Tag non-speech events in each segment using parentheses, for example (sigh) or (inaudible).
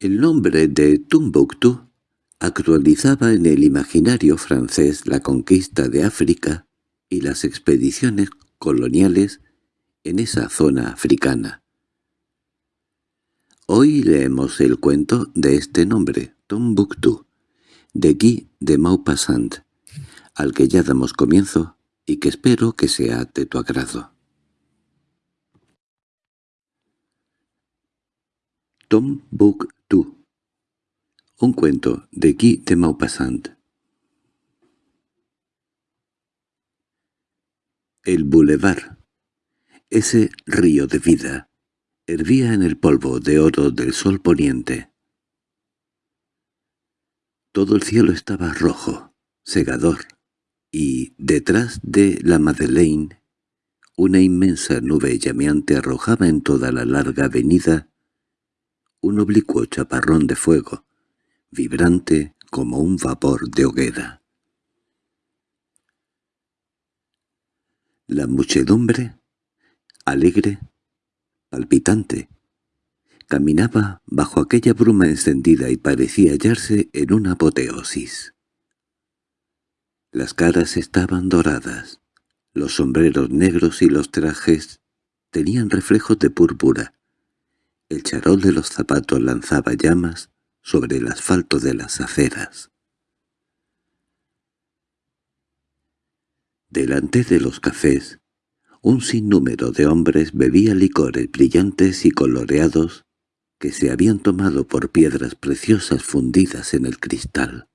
El nombre de Tumbuktu actualizaba en el imaginario francés la conquista de África y las expediciones coloniales en esa zona africana. Hoy leemos el cuento de este nombre, Tombuctú, de Guy de Maupassant, al que ya damos comienzo y que espero que sea de tu agrado. Tombuctú Un cuento de Guy de Maupassant. El bulevar, ese río de vida, hervía en el polvo de oro del sol poniente. Todo el cielo estaba rojo, segador, y detrás de la Madeleine una inmensa nube llameante arrojaba en toda la larga avenida un oblicuo chaparrón de fuego, vibrante como un vapor de hoguera. La muchedumbre, alegre, palpitante. Caminaba bajo aquella bruma encendida y parecía hallarse en una apoteosis. Las caras estaban doradas, los sombreros negros y los trajes tenían reflejos de púrpura. El charol de los zapatos lanzaba llamas sobre el asfalto de las aceras. Delante de los cafés, un sinnúmero de hombres bebía licores brillantes y coloreados que se habían tomado por piedras preciosas fundidas en el cristal.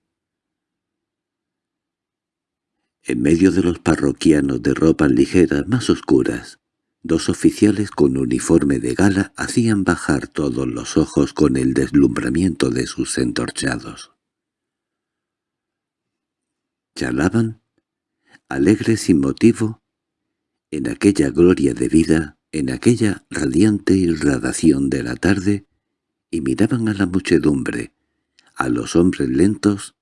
En medio de los parroquianos de ropas ligeras más oscuras, dos oficiales con uniforme de gala hacían bajar todos los ojos con el deslumbramiento de sus entorchados. Charlaban, alegres sin motivo, en aquella gloria de vida, en aquella radiante irradación de la tarde, y miraban a la muchedumbre, a los hombres lentos,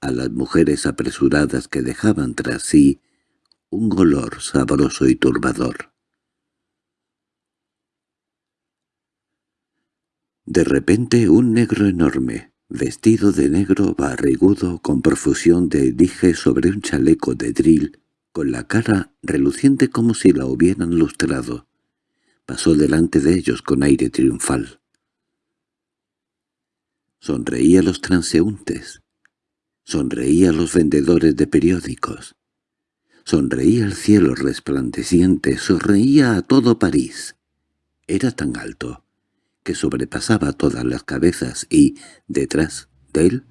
a las mujeres apresuradas que dejaban tras sí un olor sabroso y turbador. De repente un negro enorme, vestido de negro barrigudo con profusión de dije sobre un chaleco de drill, con la cara reluciente como si la hubieran lustrado. Pasó delante de ellos con aire triunfal. Sonreía a los transeúntes, sonreía a los vendedores de periódicos, sonreía al cielo resplandeciente, sonreía a todo París. Era tan alto que sobrepasaba todas las cabezas y, detrás de él,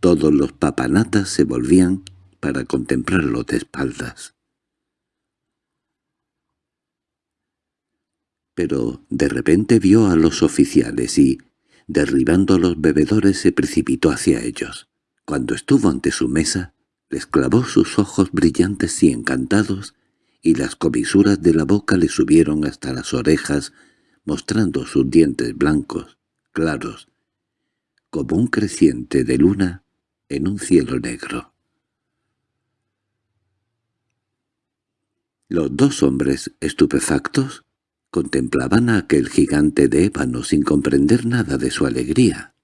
todos los papanatas se volvían para contemplarlo de espaldas. Pero de repente vio a los oficiales y, derribando a los bebedores, se precipitó hacia ellos. Cuando estuvo ante su mesa, les clavó sus ojos brillantes y encantados, y las comisuras de la boca le subieron hasta las orejas, mostrando sus dientes blancos, claros, como un creciente de luna en un cielo negro. Los dos hombres, estupefactos, contemplaban a aquel gigante de ébano sin comprender nada de su alegría.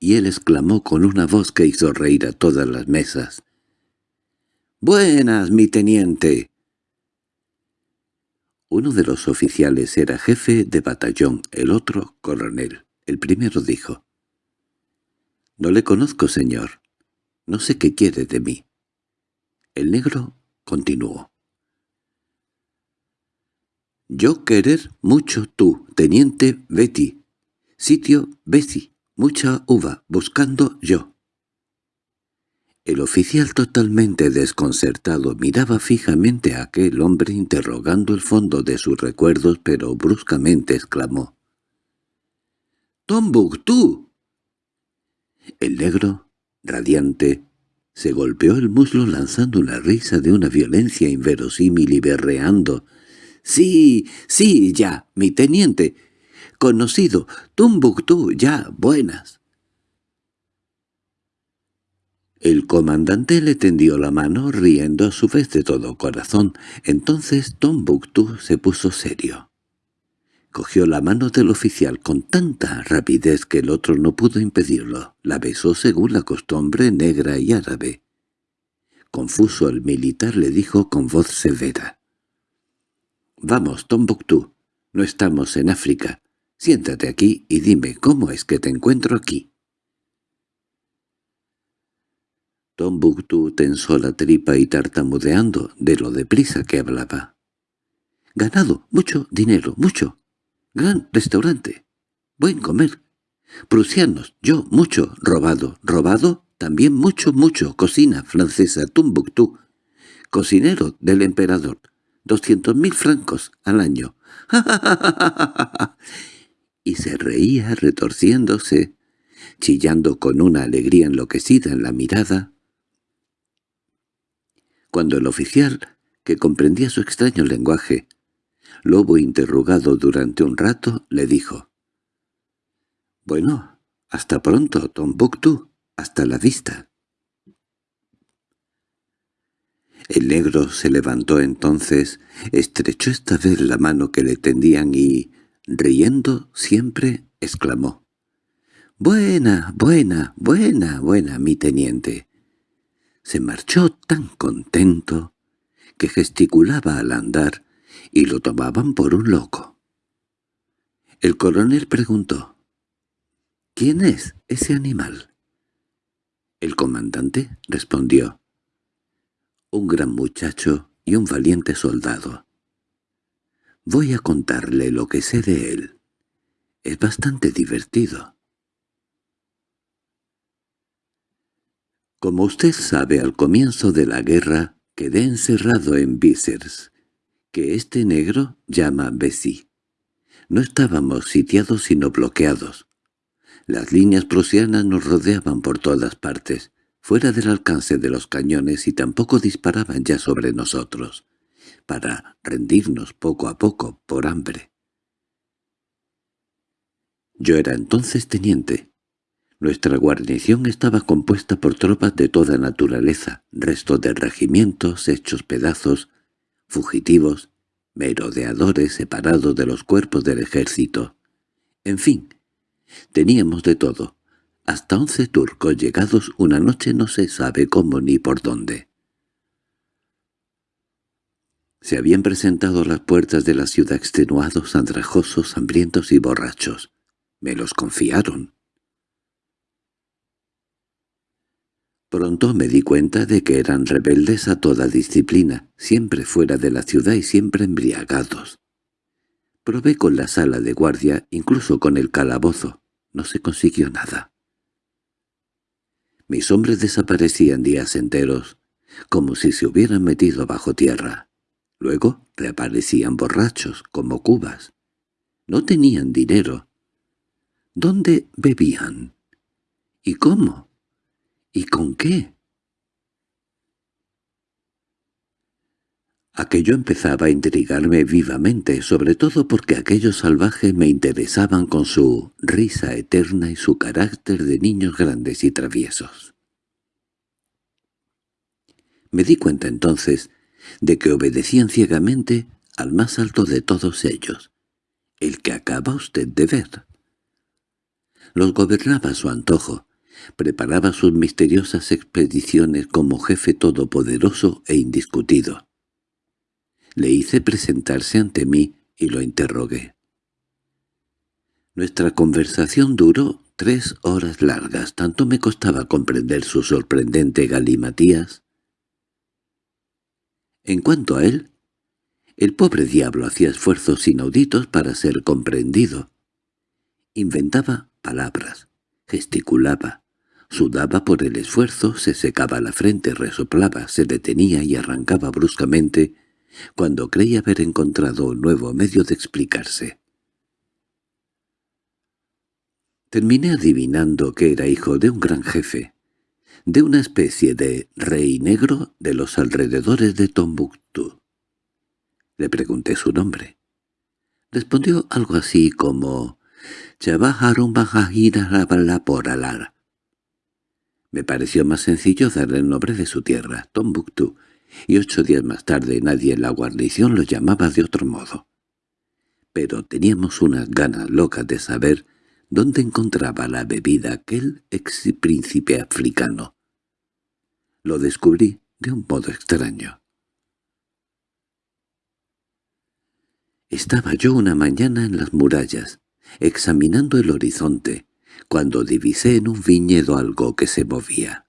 Y él exclamó con una voz que hizo reír a todas las mesas. «¡Buenas, mi teniente!» Uno de los oficiales era jefe de batallón, el otro coronel. El primero dijo, «No le conozco, señor. No sé qué quiere de mí». El negro continuó. Yo querer mucho tú, teniente Betty. Sitio Bessie, mucha uva, buscando yo. El oficial totalmente desconcertado miraba fijamente a aquel hombre interrogando el fondo de sus recuerdos, pero bruscamente exclamó. —¡Tombuctú! El negro, radiante, se golpeó el muslo lanzando una risa de una violencia inverosímil y berreando. —Sí, sí, ya, mi teniente. Conocido, Tumbuctú, ya, buenas. El comandante le tendió la mano, riendo a su vez de todo corazón. Entonces Tombuctú se puso serio. Cogió la mano del oficial con tanta rapidez que el otro no pudo impedirlo. La besó según la costumbre negra y árabe. Confuso el militar le dijo con voz severa. «Vamos, Tombuctú, no estamos en África. Siéntate aquí y dime cómo es que te encuentro aquí». Tombuctú tensó la tripa y tartamudeando de lo deprisa que hablaba. «Ganado, mucho dinero, mucho. Gran restaurante. Buen comer. Prusianos, yo mucho. Robado, robado, también mucho, mucho. Cocina francesa, Tumbuctú. Cocinero del emperador. Doscientos mil francos al año. (laughs) y se reía retorciéndose, chillando con una alegría enloquecida en la mirada. Cuando el oficial, que comprendía su extraño lenguaje, Lobo, interrogado durante un rato, le dijo. «Bueno, hasta pronto, Tombuctú, hasta la vista». El negro se levantó entonces, estrechó esta vez la mano que le tendían y, riendo siempre, exclamó. «Buena, buena, buena, buena, mi teniente». Se marchó tan contento que gesticulaba al andar y lo tomaban por un loco. El coronel preguntó, «¿Quién es ese animal?» El comandante respondió, «Un gran muchacho y un valiente soldado. Voy a contarle lo que sé de él. Es bastante divertido». Como usted sabe, al comienzo de la guerra quedé encerrado en Bíceres, que este negro llama Bessie. No estábamos sitiados sino bloqueados. Las líneas prusianas nos rodeaban por todas partes, fuera del alcance de los cañones y tampoco disparaban ya sobre nosotros, para rendirnos poco a poco por hambre. Yo era entonces teniente. Nuestra guarnición estaba compuesta por tropas de toda naturaleza, restos de regimientos hechos pedazos, fugitivos, merodeadores separados de los cuerpos del ejército. En fin, teníamos de todo, hasta once turcos llegados una noche no se sabe cómo ni por dónde. Se habían presentado a las puertas de la ciudad extenuados, andrajosos, hambrientos y borrachos. Me los confiaron. Pronto me di cuenta de que eran rebeldes a toda disciplina, siempre fuera de la ciudad y siempre embriagados. Probé con la sala de guardia, incluso con el calabozo. No se consiguió nada. Mis hombres desaparecían días enteros, como si se hubieran metido bajo tierra. Luego reaparecían borrachos, como cubas. No tenían dinero. ¿Dónde bebían? ¿Y cómo? ¿Y con qué? Aquello empezaba a intrigarme vivamente, sobre todo porque aquellos salvajes me interesaban con su risa eterna y su carácter de niños grandes y traviesos. Me di cuenta entonces de que obedecían ciegamente al más alto de todos ellos, el que acaba usted de ver. Los gobernaba a su antojo, Preparaba sus misteriosas expediciones como jefe todopoderoso e indiscutido. Le hice presentarse ante mí y lo interrogué. Nuestra conversación duró tres horas largas, tanto me costaba comprender su sorprendente galimatías. En cuanto a él, el pobre diablo hacía esfuerzos inauditos para ser comprendido. Inventaba palabras, gesticulaba, Sudaba por el esfuerzo, se secaba la frente, resoplaba, se detenía y arrancaba bruscamente cuando creía haber encontrado un nuevo medio de explicarse. Terminé adivinando que era hijo de un gran jefe, de una especie de rey negro de los alrededores de Tombuctú. Le pregunté su nombre. Respondió algo así como «Chabajarum por alar». Me pareció más sencillo darle el nombre de su tierra, Tombuctú, y ocho días más tarde nadie en la guarnición lo llamaba de otro modo. pero teníamos unas ganas locas de saber dónde encontraba la bebida aquel ex príncipe africano. Lo descubrí de un modo extraño. Estaba yo una mañana en las murallas, examinando el horizonte, cuando divisé en un viñedo algo que se movía.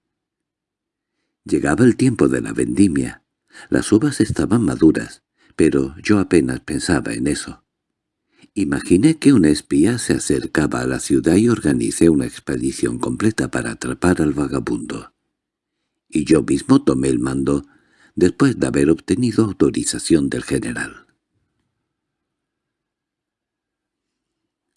Llegaba el tiempo de la vendimia. Las uvas estaban maduras, pero yo apenas pensaba en eso. Imaginé que un espía se acercaba a la ciudad y organicé una expedición completa para atrapar al vagabundo. Y yo mismo tomé el mando después de haber obtenido autorización del general.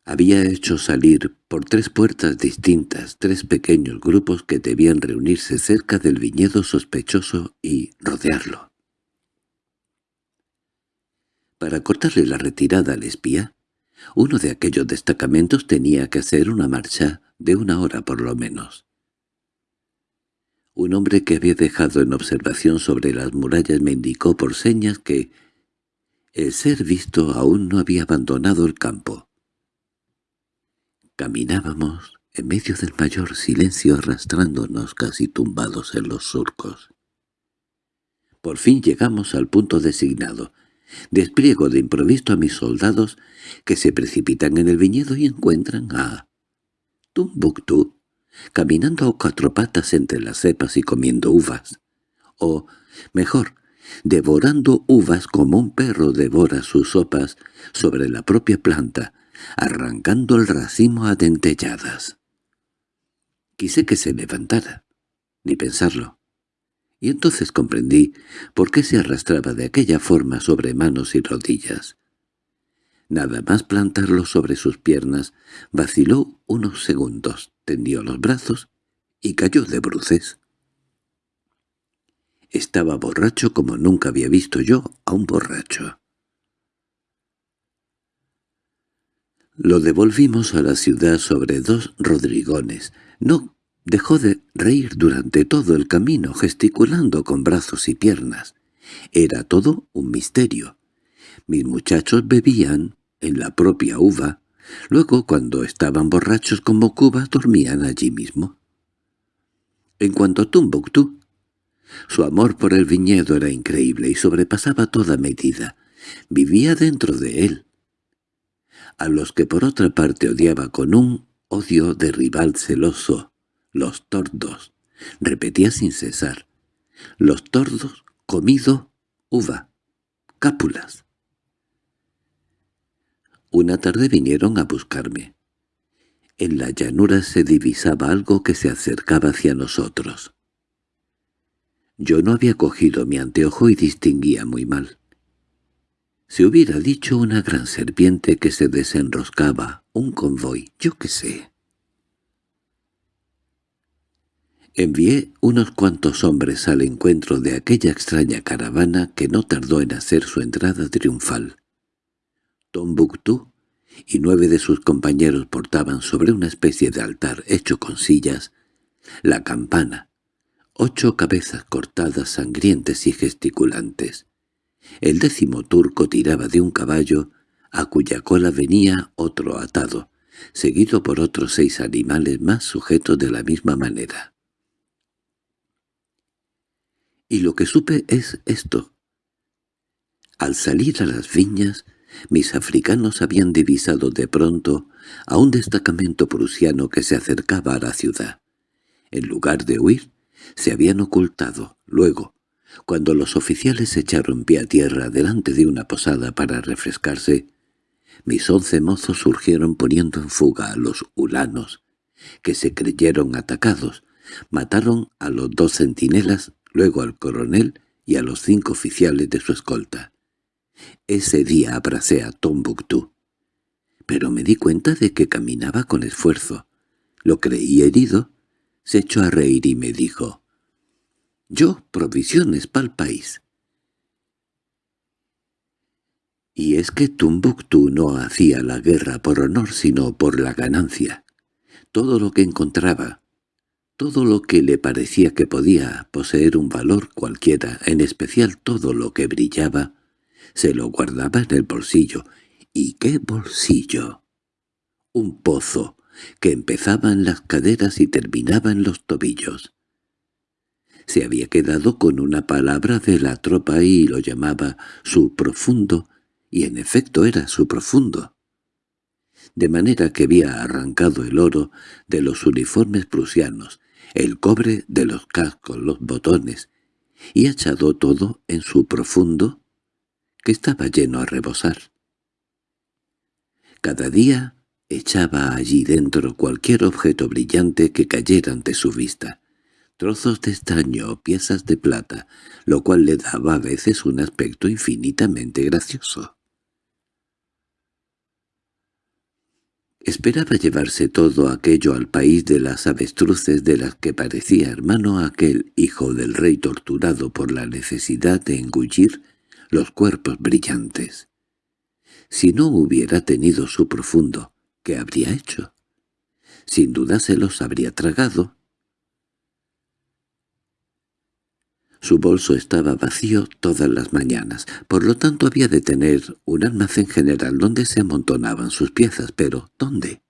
Había hecho salir por tres puertas distintas tres pequeños grupos que debían reunirse cerca del viñedo sospechoso y rodearlo. Para cortarle la retirada al espía, uno de aquellos destacamentos tenía que hacer una marcha de una hora por lo menos. Un hombre que había dejado en observación sobre las murallas me indicó por señas que el ser visto aún no había abandonado el campo. Caminábamos en medio del mayor silencio arrastrándonos casi tumbados en los surcos. Por fin llegamos al punto designado. Despliego de improviso a mis soldados que se precipitan en el viñedo y encuentran a Tumbuctú caminando a cuatro patas entre las cepas y comiendo uvas. O, mejor, devorando uvas como un perro devora sus sopas sobre la propia planta, arrancando el racimo a dentelladas. Quise que se levantara, ni pensarlo. Y entonces comprendí por qué se arrastraba de aquella forma sobre manos y rodillas. Nada más plantarlo sobre sus piernas, vaciló unos segundos, tendió los brazos y cayó de bruces. Estaba borracho como nunca había visto yo a un borracho. Lo devolvimos a la ciudad sobre dos rodrigones. No dejó de reír durante todo el camino, gesticulando con brazos y piernas. Era todo un misterio. Mis muchachos bebían en la propia uva, luego cuando estaban borrachos como Cuba dormían allí mismo. En cuanto a Tumbuctú, su amor por el viñedo era increíble y sobrepasaba toda medida. Vivía dentro de él, a los que por otra parte odiaba con un odio de rival celoso, los tordos, repetía sin cesar, los tordos comido uva, cápulas. Una tarde vinieron a buscarme. En la llanura se divisaba algo que se acercaba hacia nosotros. Yo no había cogido mi anteojo y distinguía muy mal. Se hubiera dicho una gran serpiente que se desenroscaba, un convoy, yo qué sé. Envié unos cuantos hombres al encuentro de aquella extraña caravana que no tardó en hacer su entrada triunfal. Tombuctú y nueve de sus compañeros portaban sobre una especie de altar hecho con sillas la campana, ocho cabezas cortadas sangrientes y gesticulantes. El décimo turco tiraba de un caballo, a cuya cola venía otro atado, seguido por otros seis animales más sujetos de la misma manera. Y lo que supe es esto. Al salir a las viñas, mis africanos habían divisado de pronto a un destacamento prusiano que se acercaba a la ciudad. En lugar de huir, se habían ocultado, luego, cuando los oficiales echaron pie a tierra delante de una posada para refrescarse, mis once mozos surgieron poniendo en fuga a los ulanos, que se creyeron atacados, mataron a los dos centinelas, luego al coronel y a los cinco oficiales de su escolta. Ese día abracé a Tombuctú, pero me di cuenta de que caminaba con esfuerzo. Lo creí herido, se echó a reír y me dijo, yo provisiones pa'l país. Y es que Tumbuctú no hacía la guerra por honor sino por la ganancia. Todo lo que encontraba, todo lo que le parecía que podía poseer un valor cualquiera, en especial todo lo que brillaba, se lo guardaba en el bolsillo, ¿Y qué bolsillo? Un pozo que empezaba en las caderas y terminaba en los tobillos. Se había quedado con una palabra de la tropa y lo llamaba su profundo, y en efecto era su profundo. De manera que había arrancado el oro de los uniformes prusianos, el cobre de los cascos, los botones, y echado todo en su profundo, que estaba lleno a rebosar. Cada día echaba allí dentro cualquier objeto brillante que cayera ante su vista, trozos de estaño o piezas de plata, lo cual le daba a veces un aspecto infinitamente gracioso. Esperaba llevarse todo aquello al país de las avestruces de las que parecía hermano aquel hijo del rey torturado por la necesidad de engullir los cuerpos brillantes. Si no hubiera tenido su profundo, ¿qué habría hecho? Sin duda se los habría tragado, Su bolso estaba vacío todas las mañanas, por lo tanto había de tener un almacén general donde se amontonaban sus piezas, pero ¿dónde?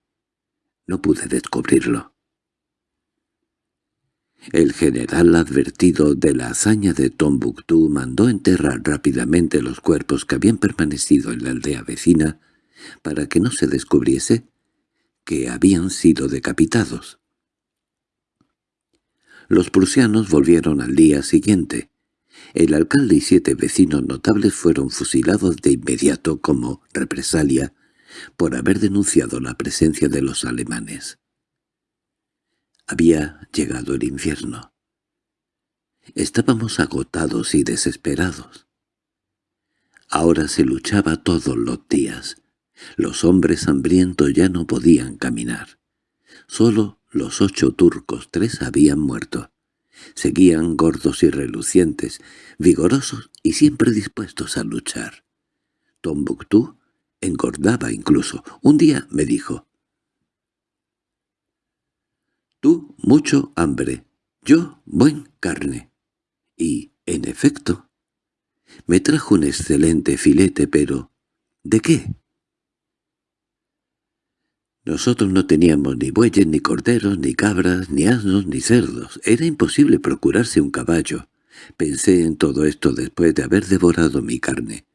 No pude descubrirlo. El general advertido de la hazaña de Tombuctú mandó enterrar rápidamente los cuerpos que habían permanecido en la aldea vecina para que no se descubriese que habían sido decapitados. Los prusianos volvieron al día siguiente. El alcalde y siete vecinos notables fueron fusilados de inmediato como represalia por haber denunciado la presencia de los alemanes. Había llegado el infierno. Estábamos agotados y desesperados. Ahora se luchaba todos los días. Los hombres hambrientos ya no podían caminar. Solo los ocho turcos, tres habían muerto. Seguían gordos y relucientes, vigorosos y siempre dispuestos a luchar. Tombuctú engordaba incluso. Un día me dijo, «Tú mucho hambre, yo buen carne». Y, en efecto, me trajo un excelente filete, pero ¿de qué? Nosotros no teníamos ni bueyes, ni corderos, ni cabras, ni asnos, ni cerdos. Era imposible procurarse un caballo. Pensé en todo esto después de haber devorado mi carne.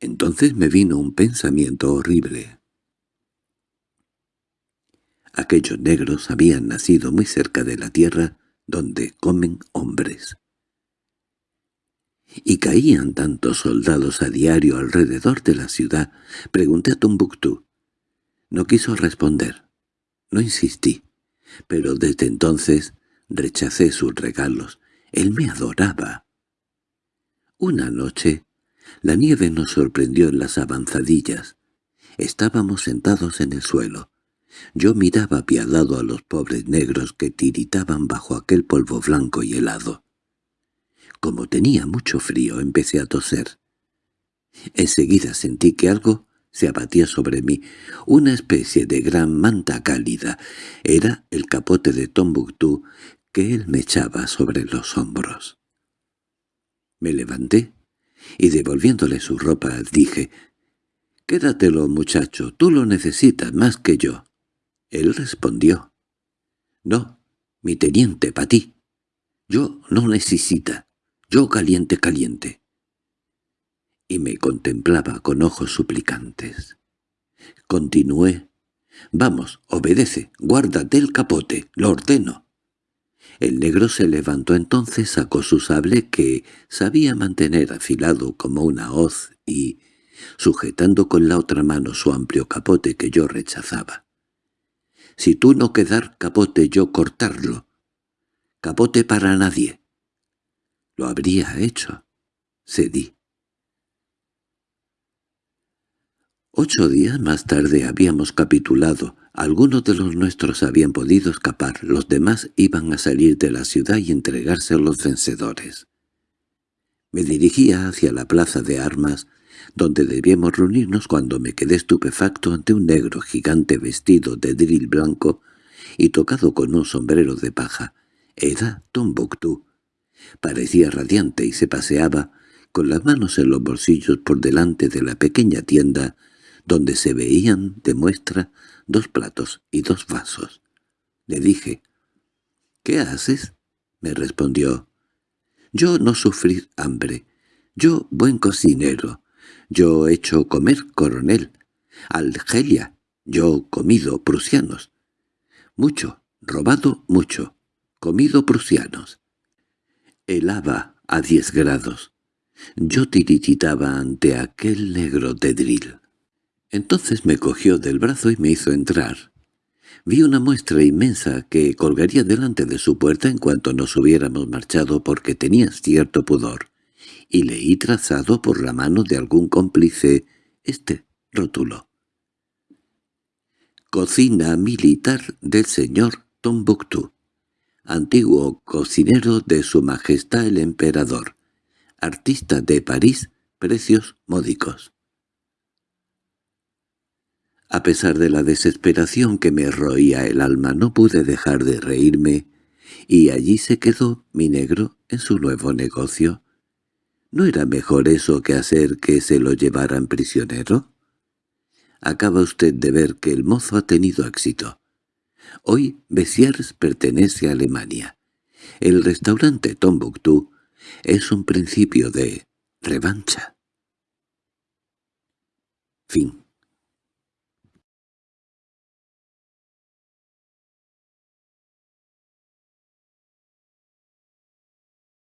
Entonces me vino un pensamiento horrible. Aquellos negros habían nacido muy cerca de la tierra donde comen hombres. Y caían tantos soldados a diario alrededor de la ciudad. Pregunté a Tombuctú. No quiso responder. No insistí. Pero desde entonces rechacé sus regalos. Él me adoraba. Una noche, la nieve nos sorprendió en las avanzadillas. Estábamos sentados en el suelo. Yo miraba apiadado a los pobres negros que tiritaban bajo aquel polvo blanco y helado. Como tenía mucho frío, empecé a toser. Enseguida sentí que algo se abatía sobre mí una especie de gran manta cálida. Era el capote de Tombuctú que él me echaba sobre los hombros. Me levanté y devolviéndole su ropa dije, «Quédatelo, muchacho, tú lo necesitas más que yo». Él respondió, «No, mi teniente, pa' ti. Yo no necesita. Yo caliente, caliente» me contemplaba con ojos suplicantes. Continué. «Vamos, obedece, guárdate el capote, lo ordeno». El negro se levantó entonces, sacó su sable que sabía mantener afilado como una hoz y, sujetando con la otra mano su amplio capote que yo rechazaba. «Si tú no quedar capote, yo cortarlo. Capote para nadie». Lo habría hecho. Cedí. Ocho días más tarde habíamos capitulado. Algunos de los nuestros habían podido escapar, los demás iban a salir de la ciudad y entregarse a los vencedores. Me dirigía hacia la plaza de armas, donde debíamos reunirnos cuando me quedé estupefacto ante un negro gigante vestido de dril blanco y tocado con un sombrero de paja. Era Tombuctú. Parecía radiante y se paseaba, con las manos en los bolsillos por delante de la pequeña tienda donde se veían de muestra dos platos y dos vasos. Le dije, «¿Qué haces?» me respondió. «Yo no sufrir hambre. Yo buen cocinero. Yo hecho comer coronel. Algelia. Yo comido prusianos. Mucho, robado mucho. Comido prusianos. Helaba a diez grados. Yo tirititaba ante aquel negro de drill. Entonces me cogió del brazo y me hizo entrar. Vi una muestra inmensa que colgaría delante de su puerta en cuanto nos hubiéramos marchado porque tenía cierto pudor, y leí trazado por la mano de algún cómplice este rótulo. Cocina militar del señor Tombuctú, antiguo cocinero de su majestad el emperador, artista de París, precios módicos. A pesar de la desesperación que me roía el alma no pude dejar de reírme, y allí se quedó mi negro en su nuevo negocio. ¿No era mejor eso que hacer que se lo llevaran prisionero? Acaba usted de ver que el mozo ha tenido éxito. Hoy Bessiers pertenece a Alemania. El restaurante Tombuctú es un principio de revancha. Fin